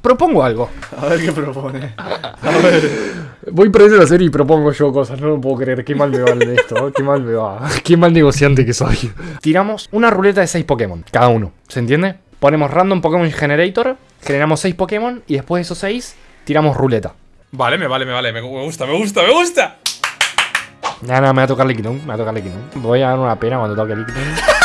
propongo algo. A ver qué propone. A ver. Voy perdiendo la serie y propongo yo cosas. No lo puedo creer. Qué mal me va de esto. Qué mal me va. Qué mal negociante que soy. Tiramos una ruleta de 6 Pokémon. Cada uno. ¿Se entiende? Ponemos Random Pokémon Generator. Generamos 6 Pokémon. Y después de esos 6, tiramos ruleta. Vale, me vale, me vale. Me, gusta, me gusta, me gusta. Ya, no, me va a tocar Liquidum. Me va a tocar Liquidum. Voy a dar una pena cuando toque Liquidum.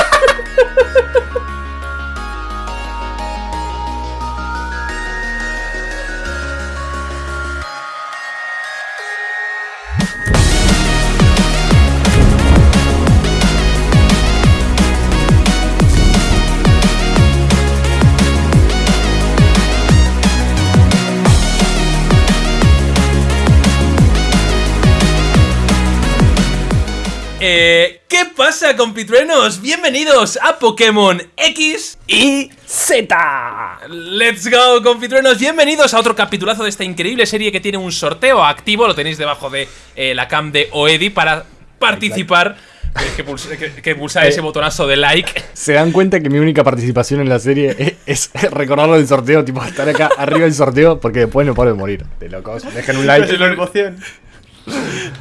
Eh, ¿Qué pasa, compitruenos? Bienvenidos a Pokémon X y Z. Let's go, compitruenos. Bienvenidos a otro capitulazo de esta increíble serie que tiene un sorteo activo. Lo tenéis debajo de eh, la cam de Oedi para participar. Tenéis que, pulsar, que- que pulsar ese botonazo de like. ¿Se dan cuenta que mi única participación en la serie es, es recordarlo del sorteo? Tipo, estar acá arriba del sorteo porque después no paro de morir. De locos. Dejen un like. Es la emoción.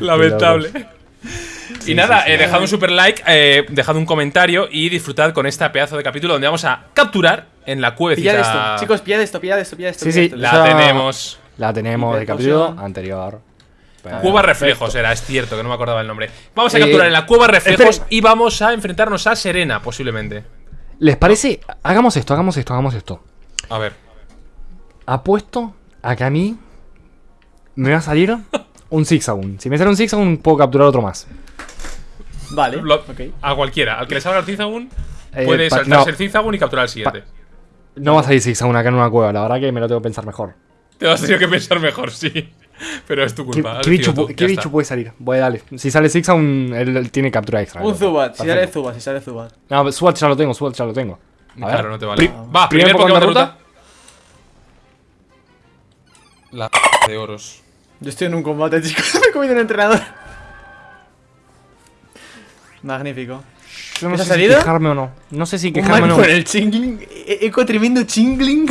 Lamentable. Sí, y nada, sí, sí. eh, dejad un super like, eh, dejad un comentario y disfrutad con esta pedazo de capítulo donde vamos a capturar en la cuevecita. Pillad esto. Chicos, pillad esto, pillad esto, pillad esto. Sí, pillad sí, esto. La tenemos. La tenemos del capítulo anterior. Pero- Cueva Reflejos era, es cierto, que no me acordaba el nombre. Vamos a Eh, capturar en la Cueva Reflejos esperen. y vamos a enfrentarnos a Serena, posiblemente. ¿Les parece? Hagamos esto, hagamos esto, hagamos esto. A ver. Apuesto a que a mí me va a salir un Zigzagoon. Si me sale un Zigzagoon, puedo capturar otro más. Vale, Lo-. A cualquiera. Al que le salga el Zigzagoon, Eh, puede saltarse no. el Zigzagoon y capturar el siguiente. No va a salir Zigzagoon acá en una cueva, la verdad que me lo tengo que pensar mejor. Te vas a tener que pensar mejor, sí. Pero es tu ¿Qué, culpa. qué bicho, tú, qué bicho puede salir? Voy, dale. Si sale Zigzagoon, él, él tiene captura extra. Un Zubat, si sale. Zubat, si sale Zubat. No, Swat ya lo tengo, Swat ya lo tengo. A ver. Claro, no te vale. Pri- Va, primer Pokémon de ruta. La de oros. Yo estoy en un combate, chicos. Me he comido un entrenador. Magnífico. No ¿Te sé ha si salido? quejarme o no. No sé si quejarme o no. con el chingling. e- Eco tremendo chingling.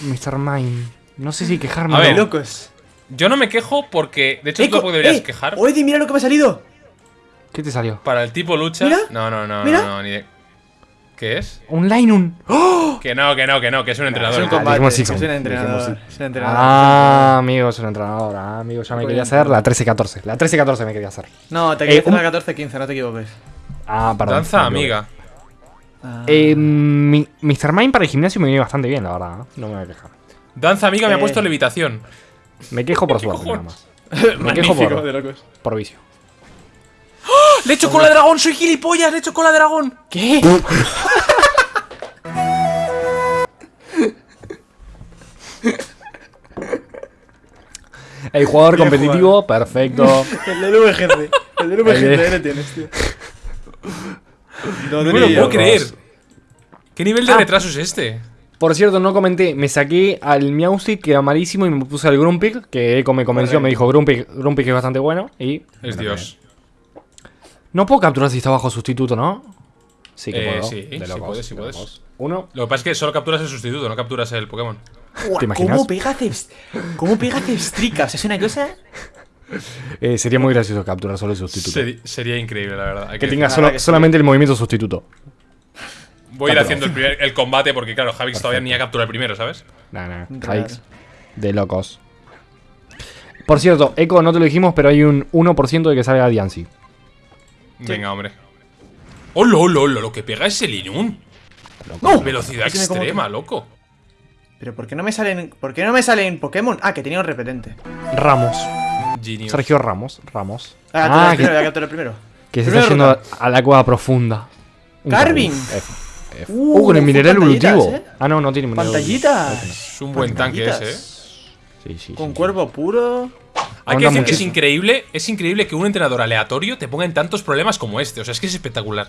Mr. Mime. No sé si quejarme A o ver, no. locos. Yo no me quejo porque. De hecho, tú Eco, deberías eh, quejar. Oedi, mira lo que me ha salido. ¿Qué te salió? Para el tipo lucha. Mira, no, no, no, mira. no, no, ni de. ¿Qué es? Un Linun. ¡Oh! Que no, que no, que no, que es un entrenador. Es un Ah, combate. Es un entrenador. Es un entrenador. Ah, amigo, es un entrenador. Ah, amigo, ya me Muy quería bien. hacer la 13-14. La 13-14 me quería hacer. No, te Eh, quería hacer un- la 14-15, no te equivoques. Ah, perdón. Danza amiga. Ah. Eh, mi, Mr. Mime para el gimnasio me viene bastante bien, la verdad. ¿eh? No me voy a quejar. Danza amiga me ha puesto levitación. Me quejo por suerte, nada más. Me quejo por, de locos. por vicio. ¡Le he hecho cola de dragón! ¡Soy gilipollas! ¡Le he hecho cola de dragón! ¿Qué? El jugador Bien competitivo, perfecto. El del VGC. El del El VGC le tienes, tío. No me lo puedo creer. ¿Qué nivel de Ah. retraso es este? Por cierto, no comenté, me saqué al Meowstic, que era malísimo, y me puse al Grumpig, que Eco me convenció, me dijo Grumpig, Grumpig es bastante bueno, y... Es Dios. No puedo capturar si está bajo sustituto, ¿no? Sí que Eh, puedo. sí, de sí puedes, sí de puedes. locos. Uno. Lo que pasa es que solo capturas el sustituto, no capturas el Pokémon. Buah, ¿Te imaginas? ¿Cómo pega ¿Cómo pega? Es una cosa. Eh, sería muy gracioso capturar solo el sustituto. Sería increíble, la verdad. Hay que que tenga solo- que sí. solamente el movimiento sustituto. Voy a ir haciendo el, primer- el combate porque, claro, Javix todavía ni ha capturado el primero, ¿sabes? Nah, nah, hikes. De locos. Por cierto, Eco, no te lo dijimos, pero hay un 1% de que salga Diancie. Venga, hombre. ¡Hola, hola, hola! Lo que pega es el Inun. ¡No! Velocidad extrema, loco. Pero ¿por qué no me salen. ¿Por qué no me salen Pokémon? Ah, que tenía un repetente. Ramos. Genius. Sergio Ramos. Ramos. Ah, Ah, primero, voy a que, capturar primero. que se está yendo ruta. a la cueva profunda. F. Uh, Uh, con el mineral evolutivo. ¿eh? Ah, no, no tiene mineral Pantallitas. Es un buen tanque ese, ¿eh? Sí, sí, Con sí, cuervo puro. Hay que decir que es increíble, es increíble que un entrenador aleatorio te ponga en tantos problemas como este. O sea, es que es espectacular.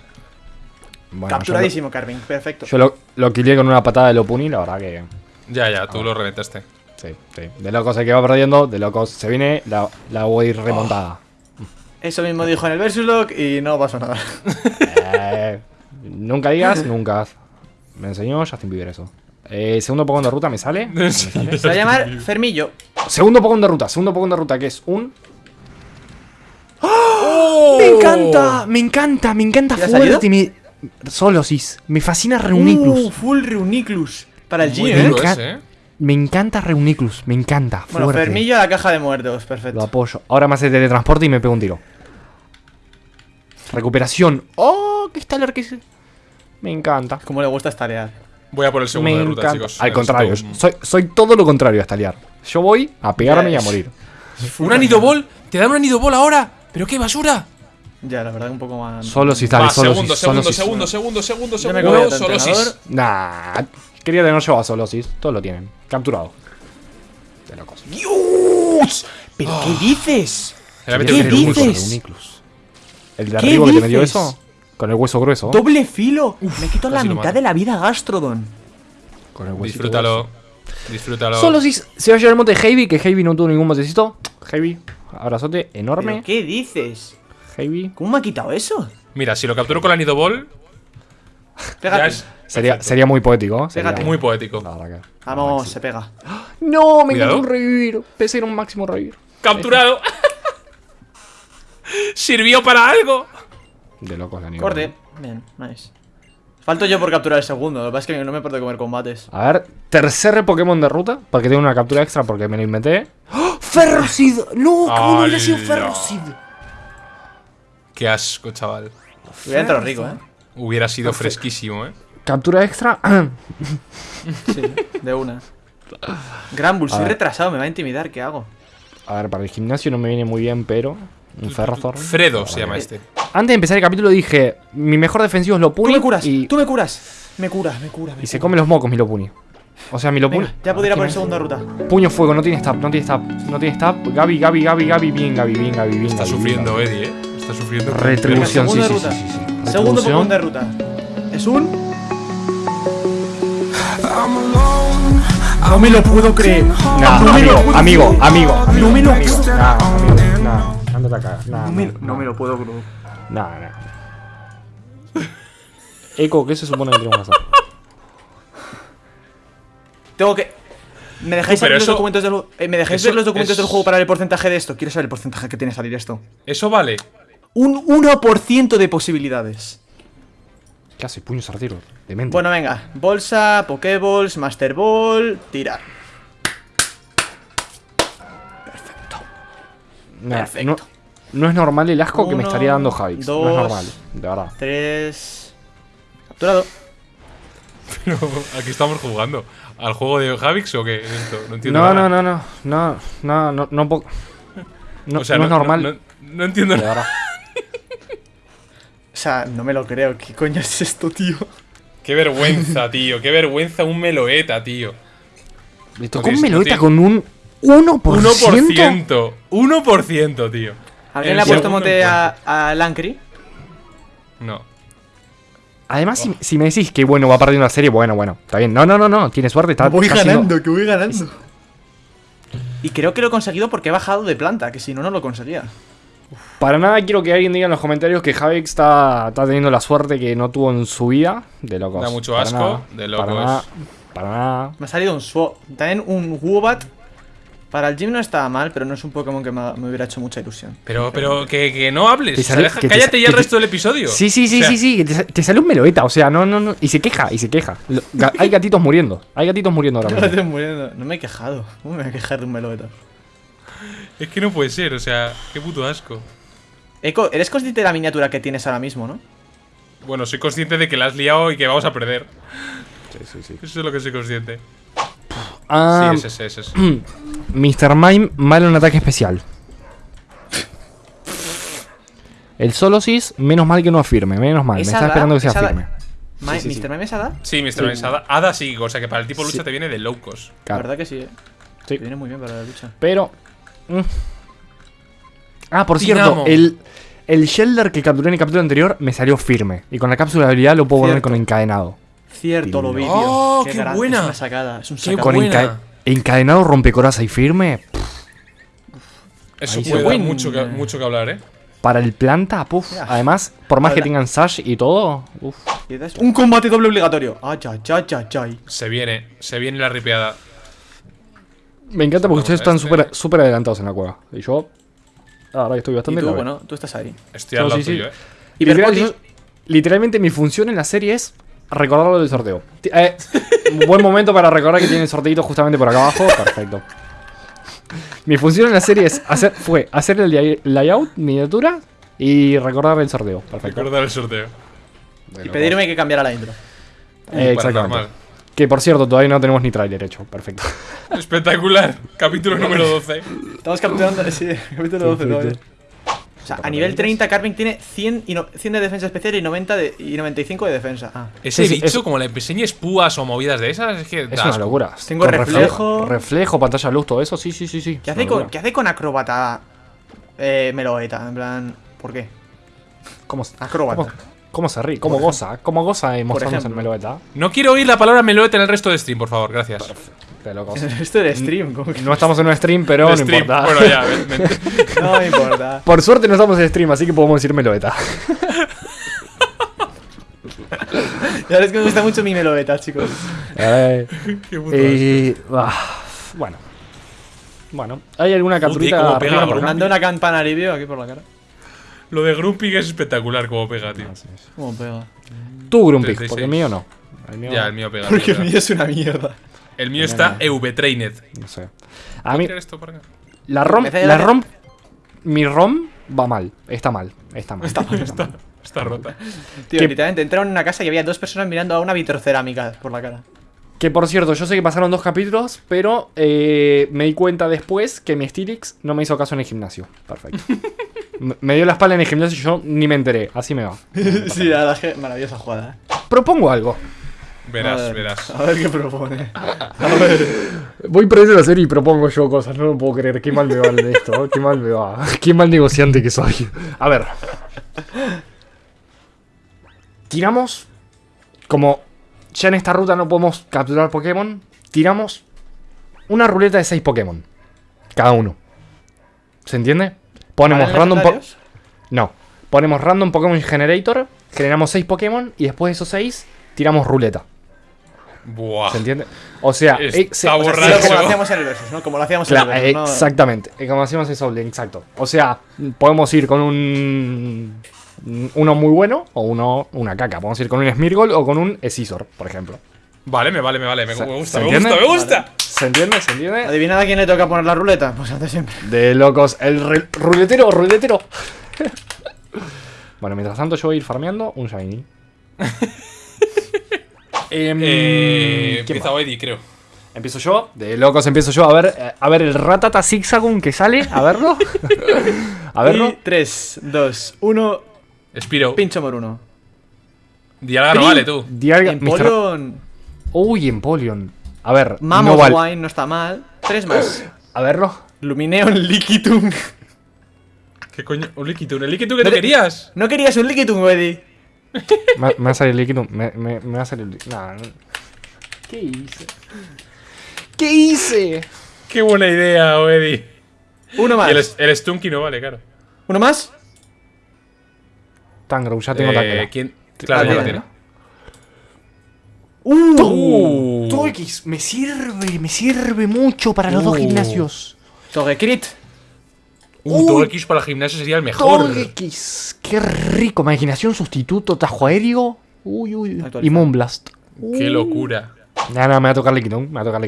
Bueno, Capturadísimo, Carving. Perfecto. Yo lo, lo quillé con una patada de Lopuni, la verdad que. Ya, ya, Ah. tú lo reventaste. Sí, sí. De locos se que va perdiendo, de locos se viene la, la voy remontada. Eso mismo dijo en el Versus Log y no pasó nada. Eh, nunca digas, nunca. Me enseñó Justin Bieber eso. Eh, segundo Pokémon de ruta me sale. Se va a llamar Fermillo. Segundo Pokémon de ruta, segundo Pokémon de ruta, que es un. ¡Oh! Me encanta, me encanta, me encanta ¿Ya ha fuerte. Me... Solosis. Me fascina Reuniclus. Uh, full Reuniclus. Para el G, ¿eh? ese, ¿eh? Me encanta Reuniclus, me encanta. Bueno. Fermillo a la caja de muertos. Lo Perfecto. apoyo. Ahora me hace teletransporte y me pego un tiro. Recuperación. ¡Oh! ¡Qué estaler que es! Me encanta. Como le gusta estarear. Voy a por el segundo Me de ruta, encanta. chicos. Al contrario, un- soy, soy todo lo contrario a estalear. Yo voy a pegarme y a morir. ¿Un anidobol? ¿Te dan un anidobol ahora? ¿Pero qué basura? Ya, la verdad, un poco más. Solo si está Va, solo segundo, si segundo, solo si- segundo, segundo, segundo, segundo, de solo. Nah, quería tener yo a Solosis. Todos lo tienen. Capturado. De locos. ¡Dios! ¿Pero qué dices? Se la ¿Qué dices? El de ¿Qué arriba que te metió dices? eso. Con el hueso grueso. ¡Doble filo! Me quito la mitad de la vida a Gastrodon. Con el huesito Disfrútalo. Disfrútalo. Solosis se va a llevar el mote de Heavy, que Heavy no tuvo ningún motecito. Heavy, abrazote enorme. ¿Pero qué dices? Heavy. ¿Cómo me ha quitado eso? Mira, si lo capturo con el anidobol, ya Pégate. es Sería, sería muy poético. ¿eh? Sería- Pégate. muy poético. La que- Vamos, se pega. No, me Cuidado. encanta un revivir. Pensé en un máximo revivir. ¡Capturado! ¿Sirvió para algo? De locos la nivel. Corte. Bien, nice. Falto yo por capturar el segundo. Lo que pasa es que no me importa comer combates. A ver, tercer Pokémon de ruta. Porque tengo una captura extra porque me lo inventé. ¡Oh! ¡Ferrocid! ¡No! ¡Qué bueno hubiera sido. Ferrocid! Qué asco, chaval. Hubiera entrado rico, ¿eh? Hubiera sido fresquísimo, ¿eh? Captura extra. Sí, de una. Granbull, soy retrasado, me va a intimidar, ¿qué hago? A ver, para el gimnasio no me viene muy bien, pero. Un Ferrothorn. Fredo se llama este. Antes de empezar el capítulo dije: Mi mejor defensivo es Tú Lopuni. me curas, Y, tú me curas. Me curas, me cura, me y se come los mocos, mi Lopuni. O sea, mi Lopuni. Venga, ya puedo ir a por el segunda ruta. Puño fuego, no tiene stab, no tiene stab, no tiene stab. Gaby, Gaby, Gaby, Gaby, bien, Gaby, bien, Gaby, bien. Está Gaby, sufriendo bien, Eddie, ¿eh? Está sufriendo. Retribución, sí, sí, sí, sí, sí. Segundo. Pokémon de ruta. Es un. No me lo puedo creer. Nah, No me lo amigo, puedo amigo, creer. amigo, amigo. No me lo puedo Nah, amigo, nah. Ándate a cagar. Nah, No me, nah, no me lo puedo creer. Nah, nah. Eco, ¿qué se supone que tenemos que hacer? Tengo que. ¿Me dejáis ver los documentos del juego? eh, ¿Me dejáis eso ver los documentos es- del juego para ver el porcentaje de esto? Quiero saber el porcentaje que tiene salir esto. Eso vale. Un 1% de posibilidades. ¿Qué hace? Puño sartero. Demente. Bueno, venga. Bolsa, Pokéballs, Master Ball, tira. Nah, perfecto. No, no es normal el asco que me Uno, estaría dando Javix. No es dos. normal, de verdad. Tres. Capturado. Pero aquí estamos jugando. ¿Al juego de Javix o qué? Esto, no entiendo. No, nada. no, no, no, no, no, no, no, no, o sea, no es normal. No, no entiendo de nada. O sea, no me lo creo. ¿Qué coño es esto, tío? Qué vergüenza, tío. Qué vergüenza un meloeta, tío. Le tocó un no meloeta con un 1%. 1%. 1%, tío. ¿Alguien le ha puesto mote a, a Lancry? No. Además, si, si me decís que bueno, va perdiendo la serie, bueno, bueno, está bien. No, no, no, no, tiene suerte, está, voy ganando, que voy ganando. Y creo que lo he conseguido porque he bajado de planta, que si no, no lo conseguía. Para nada quiero que alguien diga en los comentarios que Javix está, está teniendo la suerte que no tuvo en su vida. De locos. Da mucho Para asco, nada, de locos. Para nada. Para nada. Me ha salido un Swap. También un Woobat. Para el gym no estaba mal, pero no es un Pokémon que me, hubiera hecho mucha ilusión. Pero, pero que, que no hables. Te O sea, sale- deja- que te cállate sa- ya el te- resto del episodio. Sí, sí, sí, O sea, sí, sí. Te, te sale un meloeta, o sea, no, no, no. Y se queja, y se queja. Lo- ga- hay gatitos muriendo. Hay gatitos muriendo ahora No, mismo. muriendo. No me he quejado. ¿Cómo me voy a quejar de un Meloeta? Es que no puede ser, o sea, qué puto asco. Eco, eres consciente de la miniatura que tienes ahora mismo, ¿no? Bueno, soy consciente de que la has liado y que vamos a perder. Sí, sí, sí. Eso es lo que soy consciente. Ah, sí, ese, ese, ese, ese. Mr. Mime, malo en ataque especial. El Solosis, menos mal que no afirme, menos mal. Me ¿Es estaba esperando que sea ¿Es firme. Ma- sí, sí. ¿Mr. Mime es Hada? Sí, Mr. Mime, Hada, Hada sí, o sea que para el tipo lucha Sí. te viene de low cost. La verdad que sí, eh. Sí. Te viene muy bien para la lucha. Pero. mm. Ah, por cierto, el, el Shelder que capturé en el capítulo anterior me salió firme. Y con la cápsula de habilidad lo puedo poner con encadenado. Cierto, lo vi, tío. ¡Oh, qué grande, buena! Es una sacada. Es un Qué sacado. Con buena. enca- encadenado rompecoraza y firme. Eso Ahí puede dar mucho que, mucho que hablar, ¿eh? Para el planta, puf. Ya. Además, por más que tengan Sash y todo, uf. Y Un combate doble obligatorio. Ay, ay, ay, ay, ay. Se viene, se viene la ripeada. Me encanta porque ustedes a están este. súper súper adelantados en la cueva. Y yo, que estoy Y bastante tú, la B. bueno, tú estás ahí. Estoy al No, lado sí, sí. tuyo, eh. Literal, Hiperpoti. yo- literalmente mi función en la serie es recordar lo del sorteo. Eh, un buen momento para recordar que tiene el sorteito justamente por acá abajo. Perfecto. Mi función en la serie es hacer, fue hacer el lay- layout, miniatura y recordar el sorteo. Perfecto. Recordar el sorteo. Y pedirme que cambiara la intro. Eh, exactamente. Que por cierto, todavía no tenemos ni tráiler hecho. Perfecto. Espectacular. Capítulo número 12. Estamos capturando. Sí, capítulo 12 Perfecto. todavía. O sea, a nivel 30, Carving tiene 100, y no- 100 de defensa especial y, 90 de, y 95 de defensa. Ah. Ese Sí, sí, bicho, es- como le enseñes púas o movidas de esas, es que. Es una locura. Tengo Con reflejo. Reflejo, pantalla luz, todo eso. Sí, sí, sí, sí. ¿Qué hace, con. ¿Qué hace con acróbata eh, Meloeta? En plan, ¿por qué? ¿Cómo, Acróbata. cómo, cómo se ríe? ¿Cómo goza? ¿Cómo goza y mostrarnos el ejemplo. meloeta? No quiero oír la palabra meloete en el resto de stream, por favor, gracias. Locos. Esto del stream, como que No estamos en un stream, pero no stream. importa. Bueno, ya, ven, ven. no me importa. Por suerte no estamos en stream, así que podemos decir meloeta. Ya ves que me gusta mucho mi Meloeta, chicos. Eh, Qué y- ah, bueno. Bueno, ¿hay alguna capturita cómo pega, por? Manda una campana review aquí por la cara. Lo de Grumpy es espectacular como pega, tío. ¿Cómo pega? Tú, Grumpy, 36. porque el mío no. El mío, Ya, el mío pega. Porque el mío es una mierda. El mío está EV-Trained. no sé. A mí, la ROM, la ROM, mi ROM va mal. Está mal, está mal. Está mal, está mal. Está rota. Tío, literalmente entraron en una casa y había dos personas mirando a una vitrocerámica por la cara. Que por cierto, yo sé que pasaron dos capítulos, pero eh, me di cuenta después que mi Stilix no me hizo caso en el gimnasio. Perfecto. Me dio la espalda en el gimnasio y yo ni me enteré. Así me va. sí, la que maravillosa jugada. ¿eh? Propongo algo. A Verás, ver, verás. A ver qué propone. A ver. Voy perdiendo la serie y propongo yo cosas. No lo puedo creer. Qué mal me va de esto. ¿eh? Qué mal me va. Qué mal negociante que soy. A ver. Tiramos. Como ya en esta ruta no podemos capturar Pokémon. Tiramos una ruleta de 6 Pokémon. Cada uno. ¿Se entiende? Ponemos ¿Valen random. po- legendarios? no. Ponemos random Pokémon Generator. Generamos 6 Pokémon. Y después de esos 6, tiramos ruleta. Buah. ¿Se entiende? O sea, Está eh, se- O sea, como lo hacíamos en el versus, ¿no? Como lo hacíamos Claro, en el versus. ¿no? exactamente. Como hacíamos en Soul Link, exacto. O sea, podemos ir con un. Uno muy bueno o uno una caca. Podemos ir con un Smirgol o con un Scizor, por ejemplo. Vale, me vale, me vale. Me, ¿Se- me gusta, me gusta, me gusta. ¿Se entiende? ¿Se entiende? ¿Adivinad a quién le toca poner la ruleta? Pues antes siempre. De locos. El ruletero, ruletero. bueno, mientras tanto yo voy a ir farmeando un Shiny. Em, Eh, ¿quién empieza? Eddie, creo. Empiezo yo. De locos empiezo yo. A ver, eh, a ver el Ratata Zigzagoon que sale. A verlo. a verlo. 3, 2, 1. Spiro. Pincho por uno. Dialga no vale, tú. Dialga-. Empoleon. Uy, Empoleon. A ver, Mammoth no vale. Wine no está mal. Tres más. A verlo. Lumineon Liquitung. ¿Qué coño? Un Liquitun. ¿El Liquitun que tú querías? ¿No querías un Liquitung, Eddie? Me, me va a salir líquido. Me, me, me va a salir líquido. No. ¿Qué hice? ¿Qué hice? Qué buena idea, Eddie. Uno más. Y el, el Stunky no vale, claro. ¿Uno más? Tangrowth, ya tengo Eh. ¿quién? Claro, ya lo tiene. ¡Uh! Uh. Togekiss, me sirve, me sirve mucho para los dos Uh. gimnasios. Togekrit. Uh, todo X para el gimnasio sería el mejor. Togekiss, qué rico. Imaginación, sustituto, tajo aéreo. Uy, uy. Y Moonblast. Qué locura. Nada, nada, me va a tocar Liquidon, me va a tocar a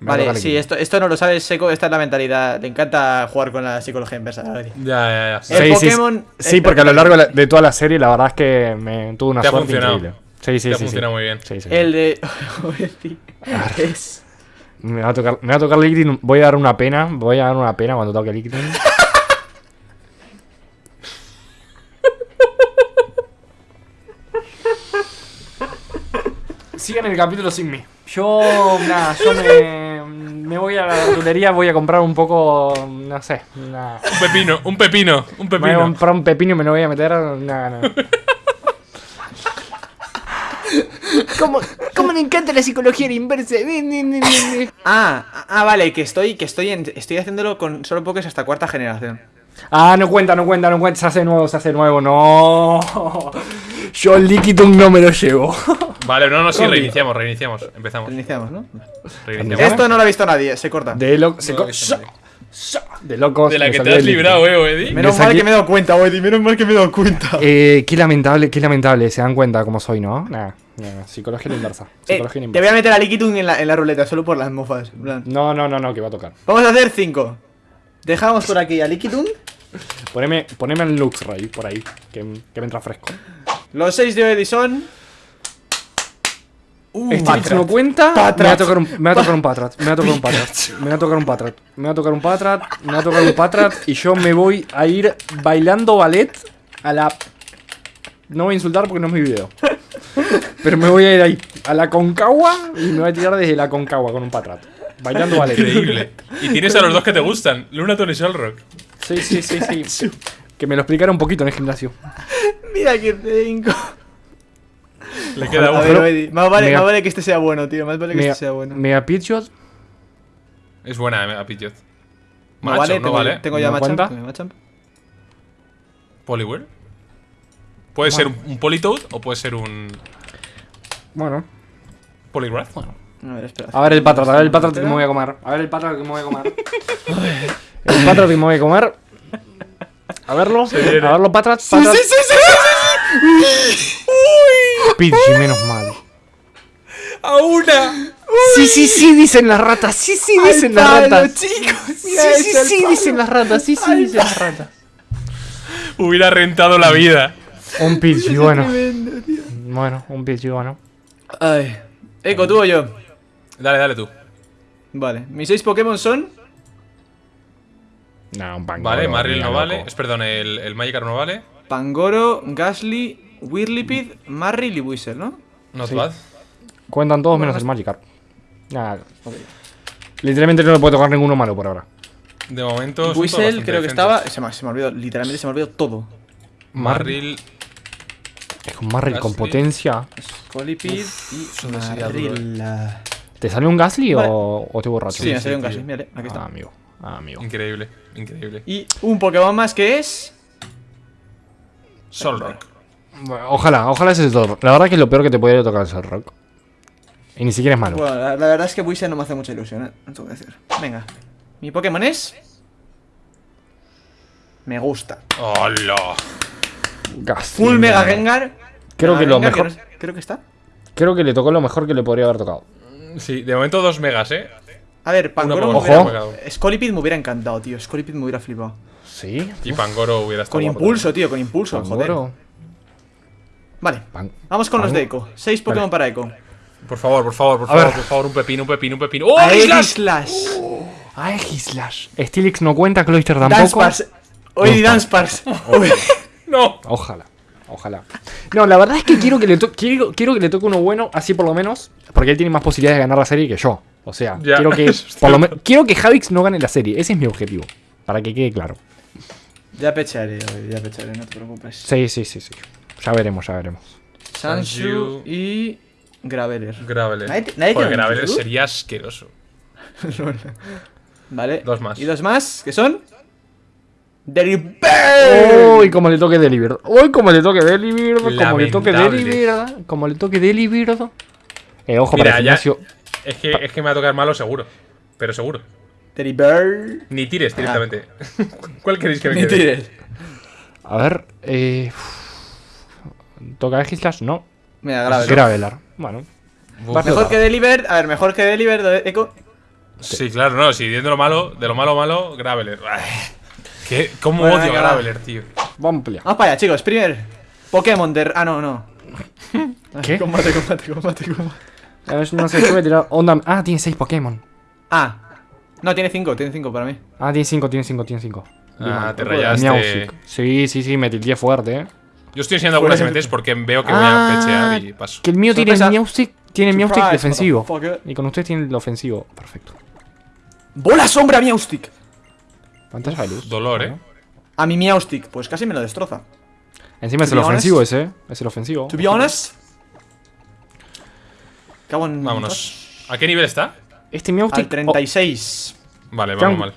Vale, tocar sí, esto, esto no lo sabes, Seco. Esta es la mentalidad. Le encanta jugar con la psicología inversa. Ya, ya, ya. El Sí, Pokémon- Sí, porque a lo largo de la- toda la serie, la verdad es que me tuvo una Te ha suerte funcionado. increíble. Sí, sí, Te ha sí. sí. funcionado muy bien. Sí, sí. El de. Eddie es. Me va a tocar, me va a tocar Liquidon. Voy a dar una pena. Voy a dar una pena cuando toque Liquidon. Sigan el capítulo sin mí. Yo, nada, yo me, me voy a la verdulería, voy a comprar un poco, no sé, una, Un pepino, un pepino, un me voy a pepino. comprar un pepino y me lo voy a meter, nada, nada. ¿Cómo, ¿Cómo me encanta la psicología inversa? Ah, ah, vale, que estoy, que estoy, en- estoy haciéndolo con solo Pokés hasta cuarta generación. Ah, no cuenta, no cuenta, no cuenta. Se hace nuevo, se hace nuevo. No. Yo el Liquidum no me lo llevo. Vale, no, no, sí, reiniciamos, reiniciamos. Empezamos. Iniciamos, ¿no? Reiniciamos. Esto no lo ha visto nadie, se corta. De. No, eso no. De locos. De la que te has librado, eh, Eddie. Menos me mal que me he dado cuenta, Woody, menos mal que me he dado cuenta. Eh, qué lamentable, qué lamentable. Se dan cuenta cómo soy, ¿no? Nah, nah, psicología inversa. Eh, Psicología a la te voy inversa. a meter a Liquidum en la, en la ruleta, solo por las mofas. No, no, no, no, que va a tocar. Vamos a hacer 5. Dejamos por aquí a Liquidum. Poneme, poneme el Luxray por ahí, que, que me entra fresco. Los 6 de Edison. Uh, Este Patrat. no cuenta. Me va a tocar un, me va a tocar un Patrat. Me va a tocar un Patrat. Me va a tocar un Patrat. Me va a tocar un Patrat. Me va a tocar un Patrat. Y yo me voy a ir bailando ballet a la. No voy a insultar porque no es mi video. Pero me voy a ir ahí a la Concagua y me voy a tirar desde la Concagua con un Patrat. Bailando ballet. Increíble. Y tienes a los dos que te gustan, Luna y Solrock. Sí, sí, sí, sí. Que me lo explicara un poquito en el gimnasio. Mira que 5. Le queda A uno. ver, más vale, Mega- más vale que este sea bueno, tío. Más vale que Mega, este sea bueno. Mega Pitchot. Es buena, eh, a Pidgeot. No Macho, vale, no tengo, vale. tengo ya ¿No Machamp. Machamp. Poliwhirl. Puede ser un, un Politoad o puede ser un Bueno. Poliwrath. A ver, espera. A ver el Patrat, a ver el Patrat que me voy a comer. A ver el Patrat que me voy a comer. el Patrat que me voy a comer. A verlo. A verlo, Patrat. Sí, sí, sí, sí, sí, Pidgey, menos mal. ¡A una! Sí, sí, sí, dicen las ratas. Sí, sí, dicen las ratas. chicos. Sí, sí, sí, dicen las ratas. Sí, sí, dicen las ratas. Hubiera rentado la vida. Un Pidgey, bueno. Bueno, un Pidgey, bueno. Ay. Eco, tú o yo. Dale, dale tú. Vale. Mis 6 Pokémon son. No, un. Vale, Marril no vale. Es, perdón, el, el Magikarp no vale. Pangoro, Gasly, Whirlipid, Marril y Whistle, ¿no? Not Sí. Cuentan todos menos el Magikarp. Nada. Literalmente no le puedo tocar ninguno malo por ahora. De momento. Whistle creo que estaba. Se me, se me olvidó, literalmente se me olvidó todo. Marril. Es con Marril con potencia. Scolipid y Marril. ¿Te salió un Gasly Vale. o, o te borracho? Sí, me sí, salió un. Gasly, mírale, aquí Ah, está. amigo. Ah, amigo. Increíble, increíble. Y un Pokémon más que es. Solrock. Bueno, Ojalá, ojalá ese es todo. La verdad que es lo peor que te podría tocar es el rock. Y ni siquiera es malo. Bueno, la, la verdad es que Whistle no me hace mucha ilusión, ¿eh? No te voy a decir. Venga. Mi Pokémon es. Me gusta. ¡Hola! Gasly, Full Mega. Gengar. Creo Mega que lo Gengar, mejor- no sé- creo que está. Creo que le tocó lo mejor que le podría haber tocado. Sí, de momento dos megas, eh. A ver, Pangoro me hubiera... Scolipid me hubiera encantado, tío. Scolipid me hubiera flipado. Sí. Y Pangoro hubiera estado Con impulso, tío, con impulso, joder. Vale. Pan- Vamos con los de Eco. Seis Pokémon para Eco. Por favor, por favor, por favor, por favor, un pepino, un pepino, un pepino. ¡Oh, Aegislash! Slash. Ah, Aegislash. Stilix no cuenta, Cloyster tampoco. Dancepars. Oye, Dancepars. ¡No! Ojalá. Ojalá. No, la verdad es que quiero que le toque quiero, quiero que le toque uno bueno, así por lo menos, porque él tiene más posibilidades de ganar la serie que yo. O sea, Ya, quiero que por lo quiero que Javix no gane la serie. Ese es mi objetivo, para que quede claro. Ya pecharé, ya pecharé, no te preocupes. Sí, sí, sí, sí. Ya veremos, ya veremos. Sanshu y Graveler. Graveler. Nadie- nadie un Graveler sería asqueroso. Vale. Dos más. Y dos más, que son. Delibird. Uy, como le toque Delibird. Uy, como le toque Delibird. Como le toque Lamentable. Delibird. Como le toque Delibird. Eh, ojo Mira, para el ya- gimnasio. Es que, es que me va a tocar malo seguro. Pero seguro. Delibird. Ni tires directamente. ¿Cuál queréis que me Ni quede? tires. A ver, eh. ¿Toca Aegislash? No. Mira, Graveler. Gravelar. Bueno. Uf. Va a Mejor que Delibird. A ver, mejor que Delibird, Eco. Sí, claro, no. Si viendo lo malo, de lo malo malo, Graveler. ¿Qué? ¿Cómo Bueno, odio. Graveler, tío? Vamos para allá, chicos. Primer Pokémon de. Ah, no, no. ¿Qué? Combate, combate, combate, combate. A ver, no sé, yo voy a tirar onda. Ah, tiene 6 Pokémon. Ah. No, tiene 5, tiene 5 para mí. Ah, tiene 5, tiene 5, tiene 5. Ah, te rayaste. Sí, sí, sí, me tildeé fuerte, eh. Yo estoy enseñando algunas MTs porque veo que voy a pechear y paso. Ah, que el mío tiene Sorpresa. Meowstic, tiene Meowstic Surprise, defensivo. Y con ustedes tiene el ofensivo. Perfecto. ¡Bola sombra Meowstic! Pantalla de luz. Dolor, eh. A mi Meowstic, pues casi me lo destroza. Encima es el be ofensivo honest. ese, eh. Es el ofensivo. To be honest. Cago en. Vámonos. ¿A qué nivel está? Este Al Meowstic. 36. Vale, Can- vamos mal.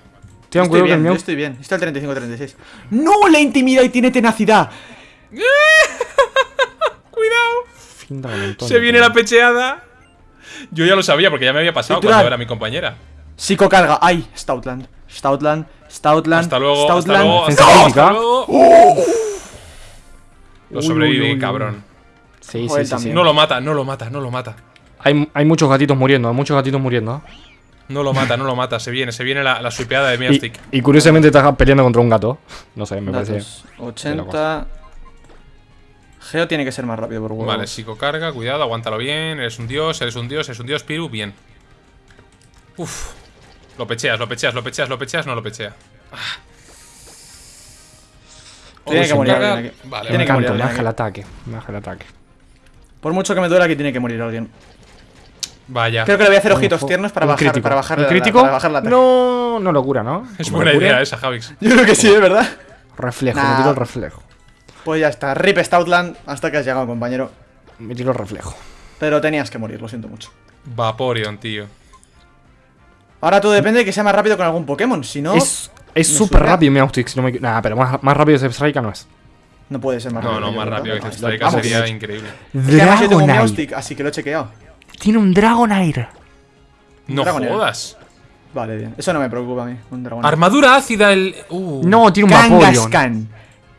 Ten estoy bien, el yo estoy bien. Está el 35-36. ¡No! ¡La intimida y tiene tenacidad! Cuidado. Montón Se viene la pecheada. Yo ya lo sabía porque ya me había pasado Titular. cuando era mi compañera. Psicocarga. ¡Ay! Stoutland. Stoutland. Stoutland. Hasta luego, hasta Stoutland. luego, hasta luego, luego. Lo uy, uy, uy. cabrón. Sí, Joder, sí, sí, sí. también. No lo mata, no lo mata, no lo mata. Hay, hay muchos gatitos muriendo, hay muchos gatitos muriendo. No lo mata, no lo mata. Se viene, se viene la, la swipeada de Y, Miastic. y curiosamente estás peleando contra un gato. No sé, me parece. Datos. 80. Geo tiene que ser más rápido por huevo. Vale, psicocarga, cuidado, aguántalo bien. Eres un dios, eres un dios, eres un dios, Piru, bien. Uf. Lo pecheas, lo pecheas, lo pecheas, lo pecheas, no lo pechea. Tiene que morir alguien aquí. Vale, Me Tiene que morir me baja el aquí. ataque. Me baja el ataque. Por mucho que me duela, que tiene que morir alguien. Vaya. Creo que le voy a hacer ojitos tiernos para bajar, crítico. para bajar ¿Un la, crítico? para bajar la. No, no locura, ¿no? Es buena locura. idea esa, Javix. Yo creo que sí, es verdad. Reflejo, Nah. me tiro el reflejo. Pues ya está. Rip Stoutland hasta que has llegado, compañero. Me tiro el reflejo. Pero tenías que morir, lo siento mucho. Vaporeon, tío. Ahora todo depende de que sea más rápido con algún Pokémon. Si no, es súper rápido Meowstic, si no me Nah, pero más, más rápido que Strike no es. no puede ser más No, rápido. no, yo más creo, rápido que Vamos. sería increíble. Es que además yo tengo un así que lo he chequeado. Tiene un Dragonite. No Dragonair. jodas. Vale, bien. Eso no me preocupa a mí. Un dragón. Armadura ácida, el. Uh. No, tiene un Vaporeon. Kangaskhan.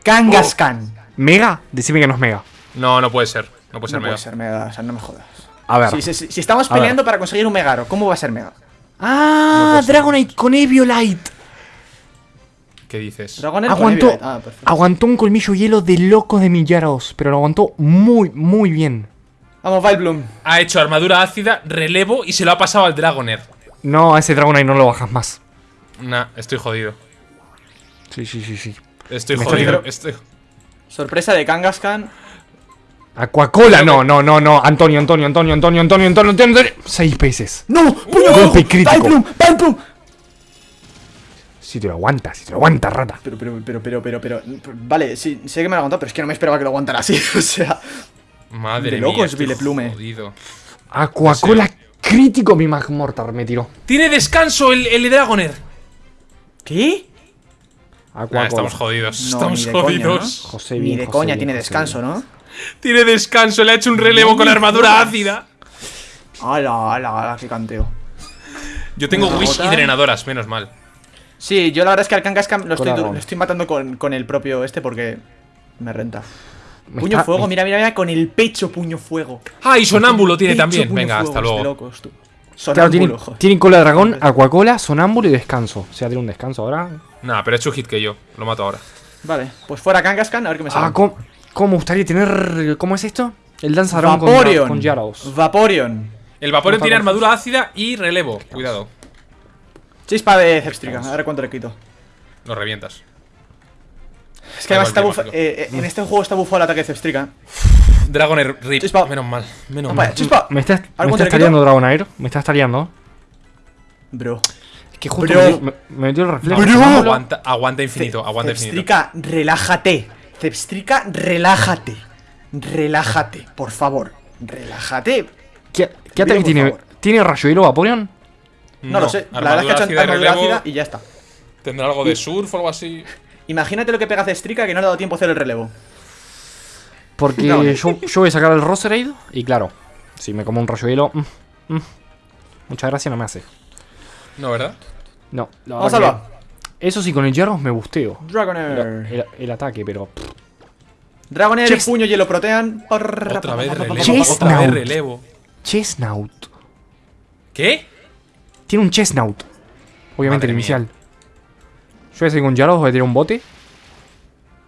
Kangaskhan. ¿Mega? Decime que no es Mega. No, no puede ser. No puede ser No mega. puede ser mega, o sea, no me jodas. A ver. Si, si- si- si estamos peleando para conseguir un Megaro, ¿cómo va a ser mega? Ah, Dragonite con Eviolite. ¿Qué dices? Dragonair con Aguantó. Ah, aguantó un colmillo hielo de locos de millaros, pero lo aguantó muy, muy bien. Vamos, Vileplume. Ha hecho armadura ácida, relevo y se lo ha pasado al Dragonair. No, a ese Dragonite no lo bajas más. Nah, estoy jodido. Sí, sí, sí, sí. Estoy Me jodido. estoy-. Sorpresa de Kangaskhan. Aquacola, no, no, no, no. Antonio, Antonio, Antonio, Antonio, Antonio, Antonio, Antonio, Antonio. Seis veces. ¡No! ¡Puño Golpe crítico. ¡Vileplume! Si te lo aguanta, si te lo aguanta, rata. Pero, pero, pero, pero, pero, pero. Vale, sí, sé que me lo ha aguantado, pero es que no me esperaba que lo aguantara así. O sea. Madre De mía. locos, estoy Vileplume. Jodido. Aquacola crítico, mi Magmortar me tiró. Tiene descanso el, el Dragonair. ¿Qué? Nah, Aquacola. estamos jodidos. No, estamos ni coña, jodidos. José Ni de José coña bien, tiene José descanso, bien. ¿no? Tiene descanso, le ha hecho un relevo No con armadura ácida. ¡Hala, hala, hala! ¡Qué canteo! Yo tengo Wish y drenadoras, menos mal. Sí, yo la verdad es que al Kangaskhan lo estoy, Corazón. lo estoy matando con, con el propio este porque me renta. Me Puño está- fuego, me- mira, mira, mira, con el pecho puño fuego. Ah, y Sonámbulo tiene Pecho, también. Venga, fuego, hasta es luego. locos, tú. Claro, Sonámbulo, joder. tiene cola de dragón, aquacola, sonámbulo y descanso. O sea, tiene un descanso ahora. Nah, pero he hecho hit que yo. Lo mato ahora. Vale, pues fuera Kangaskhan, a ver qué me sale. Ah, ¿cómo, gustaría tener. ¿Cómo es esto? El danzarón con, Vaporeon. con Gyarados. Vaporeon. El Vaporeon tiene armadura ácida y relevo. Cuidado. Chispa de Zepstrika, a ver cuánto le quito. Lo revientas. Que además está eh, eh, en este juego está bufado el ataque de Zepstrika. Dragonair rip. Chispa. Menos mal. Menos mal. chispa. Me estás, me ¿Algún estás Dragonair. Me estás tareando. Bro. Es que justo Bro. me, dio- me- metió el reflejo. Bro. Aguanta, aguanta infinito. Aguanta infinito. Zepstrika, relájate. Zepstrika, relájate. Relájate, por favor. Relájate. ¿Qué, ataque tiene? favor. ¿Tiene rayo hilo Vaporeon? No, lo sé. La verdad es que ha hecho armadura ácida y ya está. Tendrá algo de surf o algo así. Imagínate lo que pega Zepstrika que no le ha dado tiempo a hacer el relevo. Porque No. yo, yo voy a sacar el Roserade y claro, si me como un rayo hilo. mm, mm, mucha gracia no me hace. No, ¿verdad? No, la Vamos verdad a que- Eso sí, con el Gyarados me busteo. Dragonair. El, el ataque, pero. Dragonair, Chest- puño, hielo, protean. Otra vez relevo. Chestnut. Otra vez relevo. Chestnut. ¿Qué? Tiene un Chestnut. Obviamente Madre el mía. Yo voy a seguir con Gyarados, voy a tirar un bote.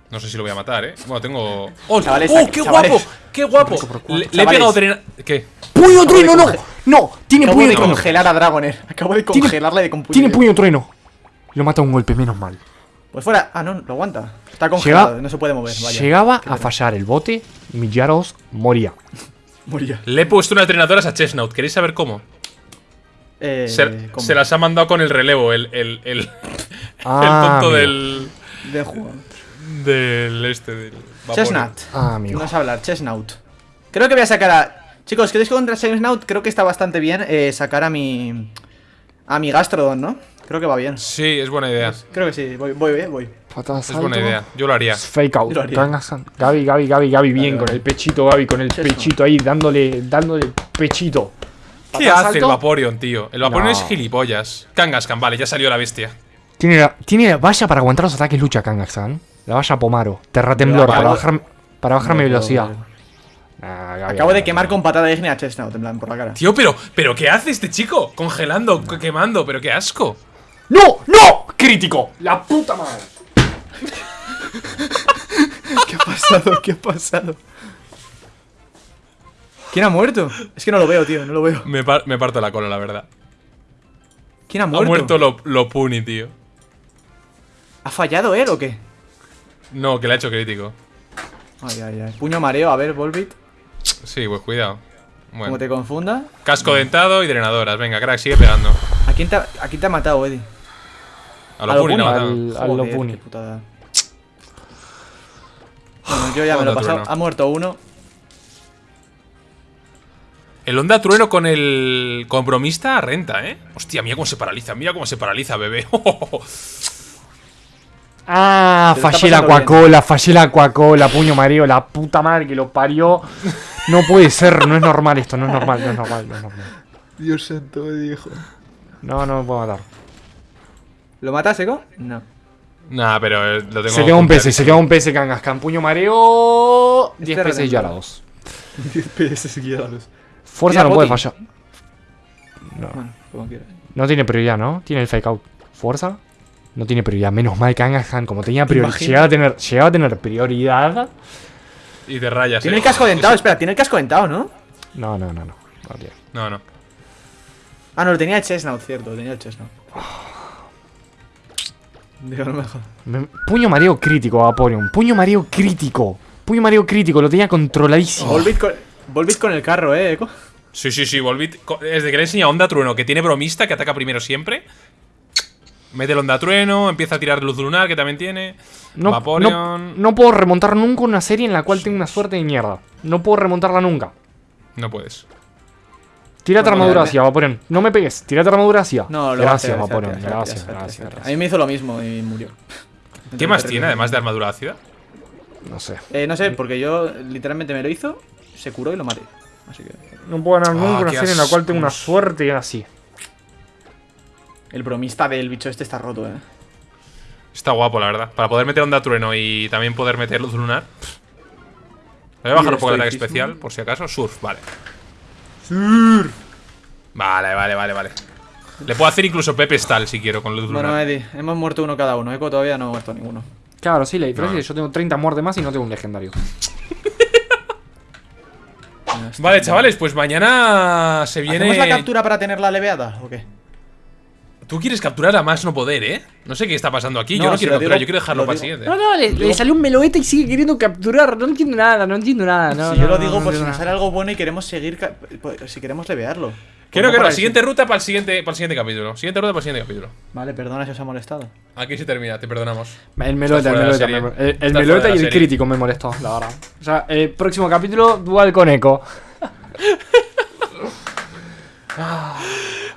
No sé si lo voy a matar, ¿eh? Bueno, tengo... ¡Oh, Chavales, ¡Oh, qué chavales. guapo! ¡Qué guapo! Le, le he pegado drena... ¿Qué? ¡Puño trueno, no! ¡No! Tiene Acabo puño de trueno. congelar a Dragonair. Acabo de congelarle de con puño Tiene puño trueno. Lo mata un golpe, menos mal. Pues fuera. Ah, no, lo aguanta. Está congelado, no se puede mover. Vaya. Llegaba a fallar el bote y mi Gyarados moría. Moría. Le he puesto unas drenadoras a Chestnut. ¿Queréis saber cómo? Eh, Se, ¿cómo? se las ha mandado con el relevo, el, el, el, Ah, el tonto amigo. del... De juego. Del este, del... Vaporeon. Chestnut. Ah, amigo. No sé hablar, Chestnut. Creo que voy a sacar a. Chicos, ¿queréis que contra Chestnut? Creo que está bastante bien eh, sacar a mi. A mi Gastrodon, ¿no? Creo que va bien. Sí, es buena idea. Creo que sí, voy, voy, voy. Patada Es buena idea. Yo lo haría. Fake out. Yo lo haría. Kangaskhan. Gaby, Gaby, Gaby, Gaby, bien. Con el pechito, Gaby, con el pechito ahí, dándole, dándole pechito. ¿Qué hace el. Vaporeon, tío? El Vaporeon No. es gilipollas. Kangaskhan, vale, ya salió la bestia. Tiene la, tiene la valla para aguantar los ataques lucha Kangaskhan. La valla Pomaro. Terratemblor para bajar, para bajar mi No puedo velocidad. Ah, Acabo de quemar con patada ígnea a Chestnut, en plan, por la cara. Tío, pero, pero ¿qué hace este chico? Congelando, que- quemando, pero qué asco. ¡No! ¡No! ¡Crítico! ¡La puta madre! ¿Qué ha pasado? ¿Qué ha pasado? ¿Quién ha muerto? Es que no lo veo, tío, no lo veo. Me, par- me parto la cola, la verdad. ¿Quién ha Ha muerto? muerto lo, lo Puni, tío. ¿Ha fallado él o qué? No, que le ha hecho crítico. Ay, ay, ay. Puño mareo, a ver, Volbit. Sí, pues cuidado. Como Bueno. te confunda. Casco dentado y drenadoras. Venga, crack, sigue pegando. ¿A quién te ha, a quién te ha matado, Eddie? A lo A lo Puni, Puni. no, al Joder, Lopuni. qué putada. Bueno, yo ya me lo he pasado. Ha muerto uno. El Onda Trueno con el compromista renta, ¿eh? Hostia, mira cómo se paraliza, mira cómo se paraliza, bebé. Ah, fallé la. Coca-Cola, fallé la Coca-Cola, puño mareo, la puta madre que lo parió. No puede ser, no es normal esto, no es normal, no es normal, no es normal. Dios santo, Eddie, hijo. No, no me puedo matar. ¿Lo matas, Eco? No. nah, pero eh, lo tengo. Se queda un PC, se queda un PC Kangaskhan, puño mareo. 10 Este PC y retemblor. a la 2. 10 PS guiados. Fuerza no puede fallar. No, Bueno, como quieras. no tiene prioridad, ¿no? Tiene el fake out. Fuerza. No tiene prioridad. Menos mal Kangaskhan, como tenía prioridad. Llegaba a tener, llegaba a tener prioridad. Y te rayas. Tiene eh. el casco dentado, espera, tiene el casco dentado, ¿no? No, no, no, no. no. No, no. Ah, no, lo tenía el Chestnut, cierto, lo tenía el Chestnut. Digo, no me jodas. Me- Puño mareo crítico, Vaporeon. Puño mareo crítico. Puño mareo crítico, lo tenía controladísimo. Volbit con, el carro, eh, Eco. Sí, sí, sí, Volbit. co- Desde que le he enseñado Onda Trueno, que tiene bromista, que ataca primero siempre. Mete el Onda Trueno, empieza a tirar luz lunar, que también tiene. No, Vaporeon. no puedo remontar nunca una serie en la cual tengo una suerte de mierda. No puedo remontarla nunca. No puedes. Tírate armadura vale. hacia, Vaporeon. No me pegues, tírate armadura hacia. No, lo Gracias, Vaporeon. Gracias, gracias. A mí me hizo lo mismo y murió. ¿Qué más tiene, además de armadura ácida? No sé. Eh, no sé, porque yo literalmente me lo hizo, se curó y lo maté. Así que. No puedo ganar Ah, nunca una serie en la cual tengo una suerte así. El bromista del bicho este está roto, eh. Está guapo, la verdad. Para poder meter Onda Trueno y también poder meter luz lunar. pff. Voy a bajar un poco el ataque especial, por si acaso. Surf, vale. Surf. Vale, vale, vale, vale. Le puedo hacer incluso Pepe Stall si quiero con luz Bueno, lunar. Eddie, hemos muerto uno cada uno. Eco todavía no ha muerto ninguno. Claro, sí, la diferencia No. es que yo tengo 30 muertes más y no tengo un legendario. Vale, chavales, pues mañana se viene. ¿Hacemos la captura para tenerla leveada o qué? Tú quieres capturar a más no poder, ¿eh? No sé qué está pasando aquí. No, yo no quiero capturar, digo- yo quiero dejarlo lo para el siguiente. no, le, le salió un meloete y sigue queriendo capturar. No entiendo nada, no entiendo nada. No, si yo no, lo no, digo no por si nos sale algo bueno y queremos seguir. pues, Si queremos levearlo. Que no, Pues que no. para el Siguiente ruta para el siguiente, para el siguiente capítulo. Siguiente ruta para el siguiente capítulo. Vale, perdona si os ha molestado. Aquí se termina, te perdonamos. El meloeta, el la meloeta, me- el, el meloeta y la el crítico me molestó, la verdad. O sea, el próximo capítulo, dual con eco.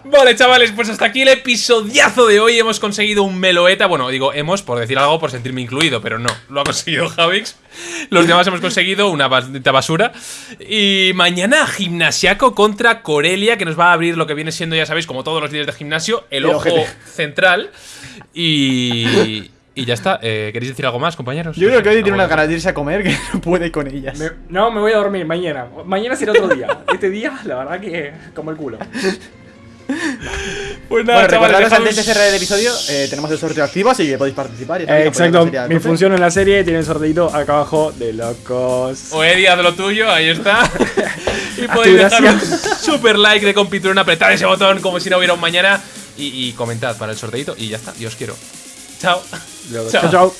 Vale, chavales, pues hasta aquí el episodiazo de hoy. Hemos conseguido un meloeta. Bueno, digo, hemos por decir algo, por sentirme incluido, pero no, lo ha conseguido Javix. Los demás hemos conseguido una basura. Y mañana Gimnasiaco contra Corelia, que nos va a abrir lo que viene siendo, ya sabéis, como todos los días de gimnasio, el El ojo ojete. central. Y. Y ya está. Eh, ¿Queréis decir algo más, compañeros? Yo creo que hoy tiene más. ganas de irse a comer que no puede con ellas. no, me voy a dormir mañana. Mañana será otro día. Este día, la verdad que como el culo. Pues nada, Bueno, chavales, recordaros dejad antes de cerrar el episodio, eh, tenemos el sorteo activo, así que podéis participar. y Eh, exacto, mi función en la serie tiene el sorteito acá abajo de locos. O Eddie, haz lo tuyo, ahí está. y podéis dejar un super like de Compitrón, apretad ese botón como si no hubiera un mañana. Y, y comentad para el sorteito y ya está. Y os quiero. Chao. Chao, chao.